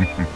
Mm-hmm.